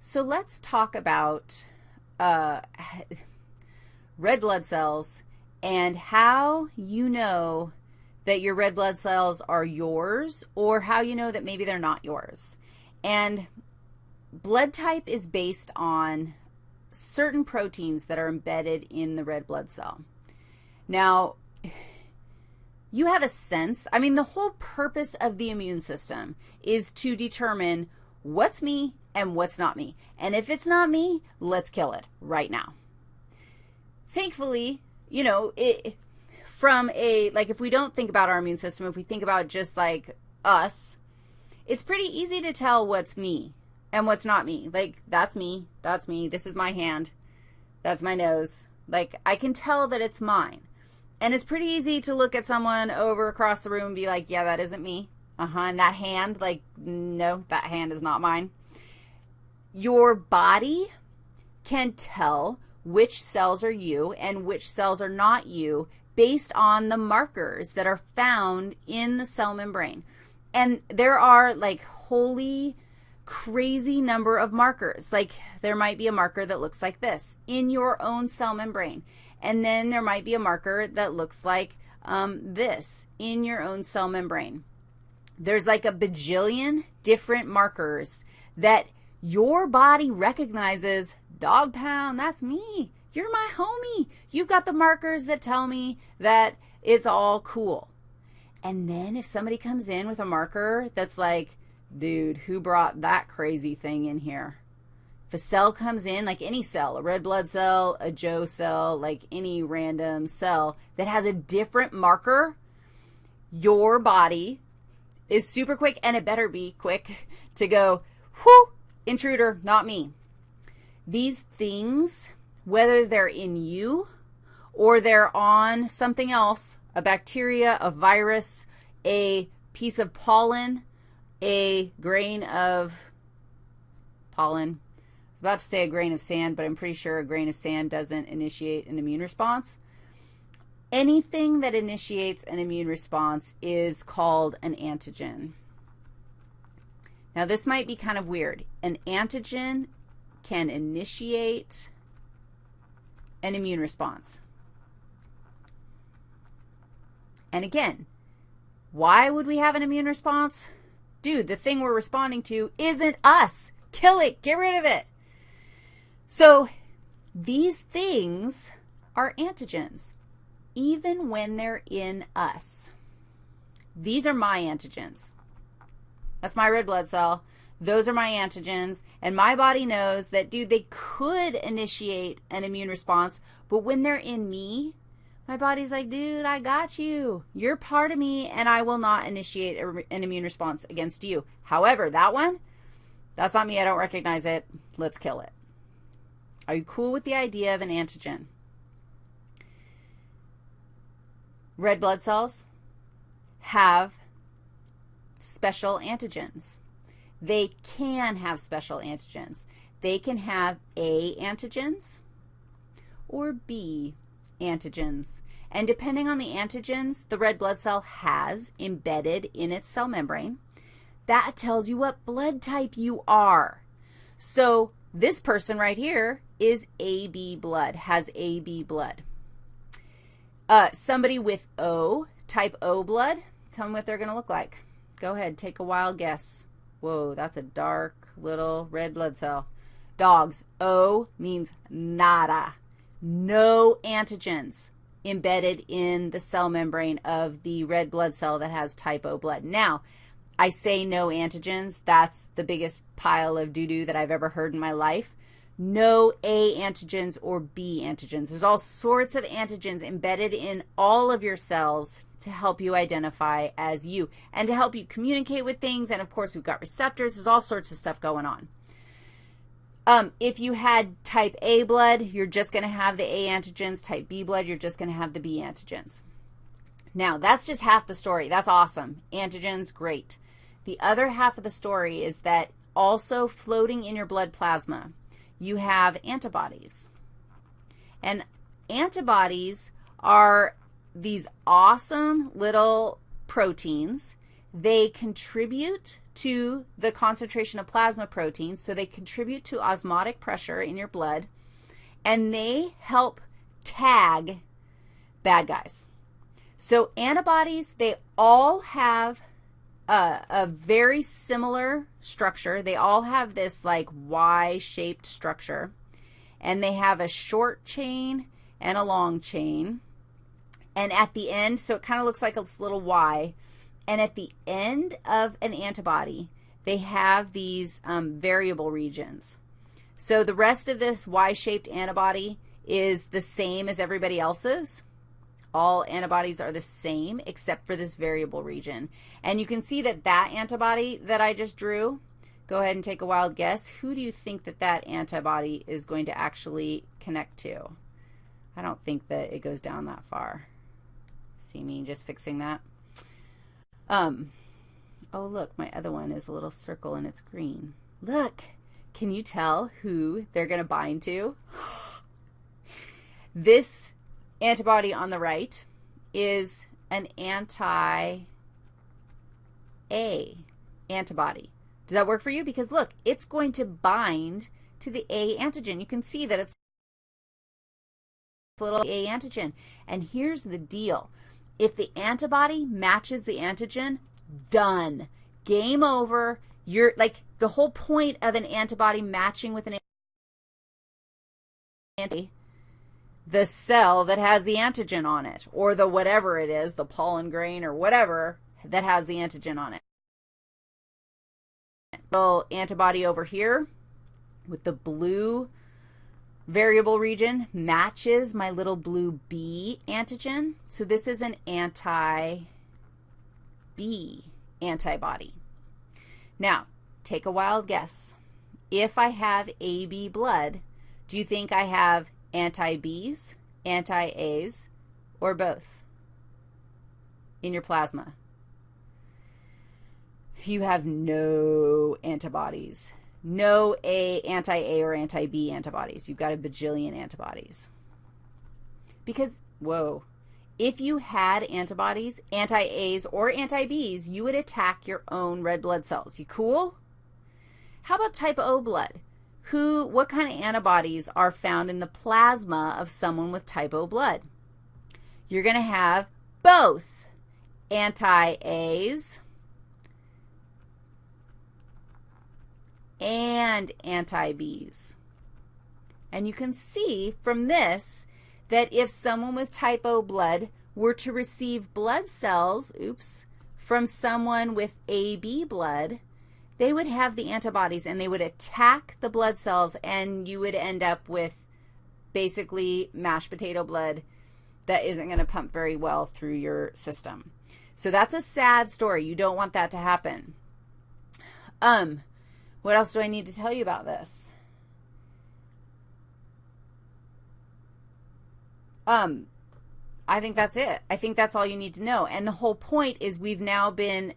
So let's talk about uh, red blood cells and how you know that your red blood cells are yours or how you know that maybe they're not yours. And blood type is based on certain proteins that are embedded in the red blood cell. Now, you have a sense, I mean, the whole purpose of the immune system is to determine what's me and what's not me. And if it's not me, let's kill it right now. Thankfully, you know, it from a, like if we don't think about our immune system, if we think about just like us, it's pretty easy to tell what's me and what's not me. Like, that's me, that's me, this is my hand, that's my nose. Like, I can tell that it's mine. And it's pretty easy to look at someone over across the room and be like, yeah, that isn't me. Uh-huh, and that hand, like, no, that hand is not mine. Your body can tell which cells are you and which cells are not you based on the markers that are found in the cell membrane. And there are, like, holy crazy number of markers. Like, there might be a marker that looks like this in your own cell membrane. And then there might be a marker that looks like um, this in your own cell membrane. There's like a bajillion different markers that your body recognizes, dog pound, that's me. You're my homie. You've got the markers that tell me that it's all cool. And then if somebody comes in with a marker that's like, dude, who brought that crazy thing in here? If a cell comes in, like any cell, a red blood cell, a Joe cell, like any random cell that has a different marker, your body is super quick, and it better be quick to go, whoo, intruder, not me. These things, whether they're in you or they're on something else, a bacteria, a virus, a piece of pollen, a grain of pollen, I was about to say a grain of sand, but I'm pretty sure a grain of sand doesn't initiate an immune response. Anything that initiates an immune response is called an antigen. Now, this might be kind of weird. An antigen can initiate an immune response. And again, why would we have an immune response? Dude, the thing we're responding to isn't us. Kill it. Get rid of it. So these things are antigens, even when they're in us. These are my antigens. That's my red blood cell. Those are my antigens, and my body knows that, dude, they could initiate an immune response, but when they're in me, my body's like, dude, I got you. You're part of me, and I will not initiate a, an immune response against you. However, that one, that's not me. I don't recognize it. Let's kill it. Are you cool with the idea of an antigen? Red blood cells have special antigens. They can have special antigens. They can have A antigens or B antigens. And depending on the antigens the red blood cell has embedded in its cell membrane, that tells you what blood type you are. So this person right here is AB blood, has AB blood. Uh, somebody with O, type O blood, tell me what they're going to look like. Go ahead, take a wild guess. Whoa, that's a dark little red blood cell. Dogs, O means nada, no antigens embedded in the cell membrane of the red blood cell that has type O blood. Now, I say no antigens. That's the biggest pile of doo-doo that I've ever heard in my life. No A antigens or B antigens. There's all sorts of antigens embedded in all of your cells to help you identify as you and to help you communicate with things. And, of course, we've got receptors. There's all sorts of stuff going on. Um, if you had type A blood, you're just going to have the A antigens. Type B blood, you're just going to have the B antigens. Now, that's just half the story. That's awesome. Antigens, great. The other half of the story is that also floating in your blood plasma, you have antibodies. And antibodies are these awesome little proteins. They contribute to the concentration of plasma proteins, so they contribute to osmotic pressure in your blood, and they help tag bad guys. So antibodies, they all have a, a very similar structure. They all have this like Y-shaped structure, and they have a short chain and a long chain. And at the end, so it kind of looks like a little Y, and at the end of an antibody, they have these um, variable regions. So the rest of this Y-shaped antibody is the same as everybody else's. All antibodies are the same except for this variable region. And you can see that that antibody that I just drew, go ahead and take a wild guess. Who do you think that that antibody is going to actually connect to? I don't think that it goes down that far. See me just fixing that? Um, oh, look, my other one is a little circle and it's green. Look, can you tell who they're going to bind to? this antibody on the right is an anti-A antibody. Does that work for you? Because look, it's going to bind to the A antigen. You can see that it's little A antigen. And here's the deal. If the antibody matches the antigen, done. Game over. You're like the whole point of an antibody matching with an antibody the cell that has the antigen on it, or the whatever it is, the pollen grain or whatever that has the antigen on it. Little antibody over here with the blue variable region matches my little blue B antigen. So this is an anti-B antibody. Now, take a wild guess. If I have AB blood, do you think I have anti-Bs, anti-As, or both in your plasma. You have no antibodies. No A, anti-A or anti-B antibodies. You've got a bajillion antibodies. Because, whoa, if you had antibodies, anti-As or anti-Bs, you would attack your own red blood cells. You cool? How about type O blood? Who, what kind of antibodies are found in the plasma of someone with type O blood? You're going to have both anti-A's and anti-B's. And you can see from this that if someone with type O blood were to receive blood cells, oops, from someone with AB blood, they would have the antibodies and they would attack the blood cells and you would end up with basically mashed potato blood that isn't going to pump very well through your system. So that's a sad story. You don't want that to happen. Um, what else do I need to tell you about this? Um, I think that's it. I think that's all you need to know. And the whole point is we've now been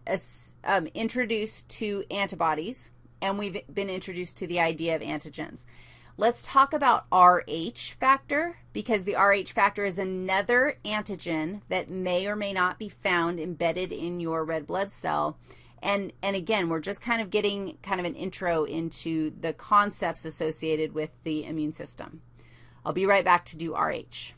um, introduced to antibodies, and we've been introduced to the idea of antigens. Let's talk about RH factor because the RH factor is another antigen that may or may not be found embedded in your red blood cell. And, and again, we're just kind of getting kind of an intro into the concepts associated with the immune system. I'll be right back to do RH.